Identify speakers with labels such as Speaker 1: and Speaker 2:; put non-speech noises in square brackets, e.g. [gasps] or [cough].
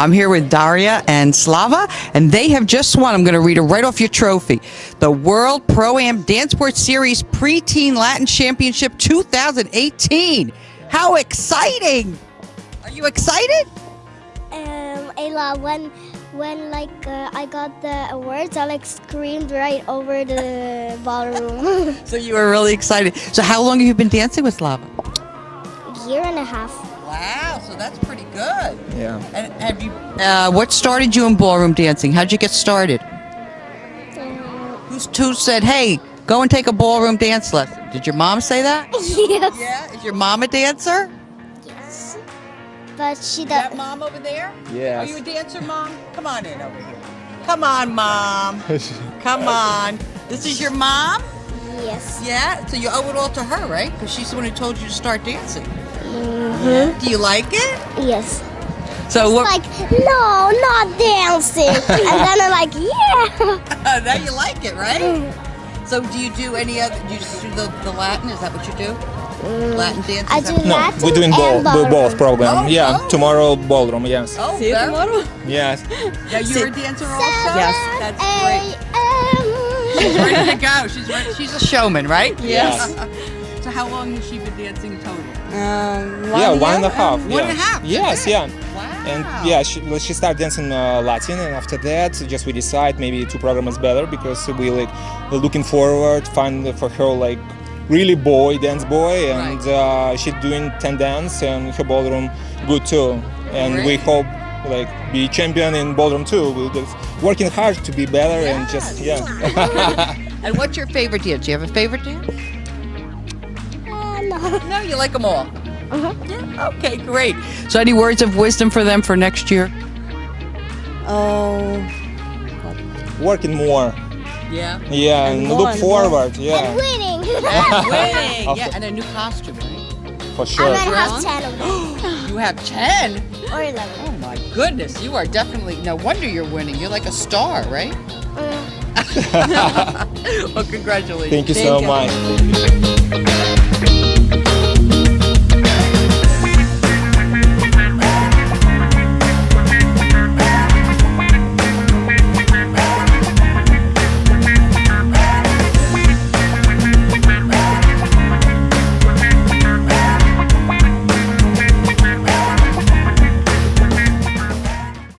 Speaker 1: I'm here with Daria and Slava, and they have just won. I'm going to read it right off your trophy. The World Pro Am Dance Sport Series Preteen Latin Championship 2018. How exciting! Are you excited?
Speaker 2: Um, Ayla, when when like uh, I got the awards, I like screamed right over the [laughs] ballroom. [laughs]
Speaker 1: So you were really excited. So how long have you been dancing with Slava?
Speaker 2: Year and a half.
Speaker 1: Wow, so that's pretty good.
Speaker 3: Yeah.
Speaker 1: And have you? Uh, what started you in ballroom dancing? How'd you get started?
Speaker 2: Uh,
Speaker 1: Who's who said, "Hey, go and take a ballroom dance lesson"? Did your mom say that? [laughs]
Speaker 2: yes.
Speaker 1: Yeah. Is your mom a dancer?
Speaker 2: Yes. But she
Speaker 1: Is that
Speaker 2: does.
Speaker 1: mom over there?
Speaker 3: Yes.
Speaker 1: Are you a dancer, mom? Come on in over here. Come on, mom. [laughs] Come on. This is your mom?
Speaker 2: Yes.
Speaker 1: Yeah. So you owe it all to her, right? Because she's the one who told you to start dancing.
Speaker 2: Hmm
Speaker 1: Do you like it?
Speaker 2: Yes.
Speaker 1: So what?
Speaker 2: Like no, not dancing. [laughs] and then I'm like, yeah. [laughs]
Speaker 1: now you like it, right? So do you do any other? Do you just do the, the Latin? Is that what you do? Latin dance?
Speaker 2: I do
Speaker 3: No,
Speaker 2: Latin
Speaker 3: we're doing
Speaker 2: and
Speaker 3: both,
Speaker 2: ballroom.
Speaker 3: both program.
Speaker 1: Oh,
Speaker 3: yeah,
Speaker 1: oh.
Speaker 3: tomorrow ballroom. Yes.
Speaker 1: Oh,
Speaker 4: See you
Speaker 1: very-
Speaker 4: tomorrow.
Speaker 3: Yes.
Speaker 1: Yeah, you're a dancer also.
Speaker 4: Yes.
Speaker 1: That's great. She's ready to go. She's ready. She's a showman, right?
Speaker 4: Yes. [laughs]
Speaker 1: so how long has she been dancing total?
Speaker 4: Um,
Speaker 3: yeah, one and a
Speaker 4: year
Speaker 3: half.
Speaker 1: One
Speaker 3: yeah.
Speaker 1: and a
Speaker 3: Yes,
Speaker 1: okay.
Speaker 3: yeah.
Speaker 1: Wow.
Speaker 3: And yeah, she, she started dancing uh, Latin, and after that, just we decide maybe two program is better because we like looking forward, find for her like really boy dance boy, and uh, she doing ten dance and her ballroom good too. And we hope like be champion in ballroom too. We're just working hard to be better and just yeah. [laughs] [laughs]
Speaker 1: And what's your favorite dance? Do you have a favorite dance?
Speaker 2: No. [laughs]
Speaker 1: No, you like them all.
Speaker 2: Uh-huh.
Speaker 1: Yeah. Okay, great. So, any words of wisdom for them for next year?
Speaker 4: Oh,
Speaker 3: working more.
Speaker 1: Yeah.
Speaker 3: Yeah,
Speaker 4: And
Speaker 3: and, look
Speaker 4: and more.
Speaker 3: forward.
Speaker 2: And
Speaker 3: Yeah,
Speaker 2: winning.
Speaker 1: And [laughs] winning.
Speaker 3: Of
Speaker 1: yeah, and a new costume, right?
Speaker 3: for
Speaker 2: I'm
Speaker 3: sure.
Speaker 2: gonna have ten of them [gasps]
Speaker 1: You have 10.
Speaker 2: or eleven.
Speaker 1: Oh my goodness, you are definitely, no wonder you're winning. You're like a star, right?
Speaker 2: Uh, [laughs]
Speaker 1: well, congratulations.
Speaker 3: Thank you
Speaker 4: Thank
Speaker 3: so
Speaker 4: you.
Speaker 3: much.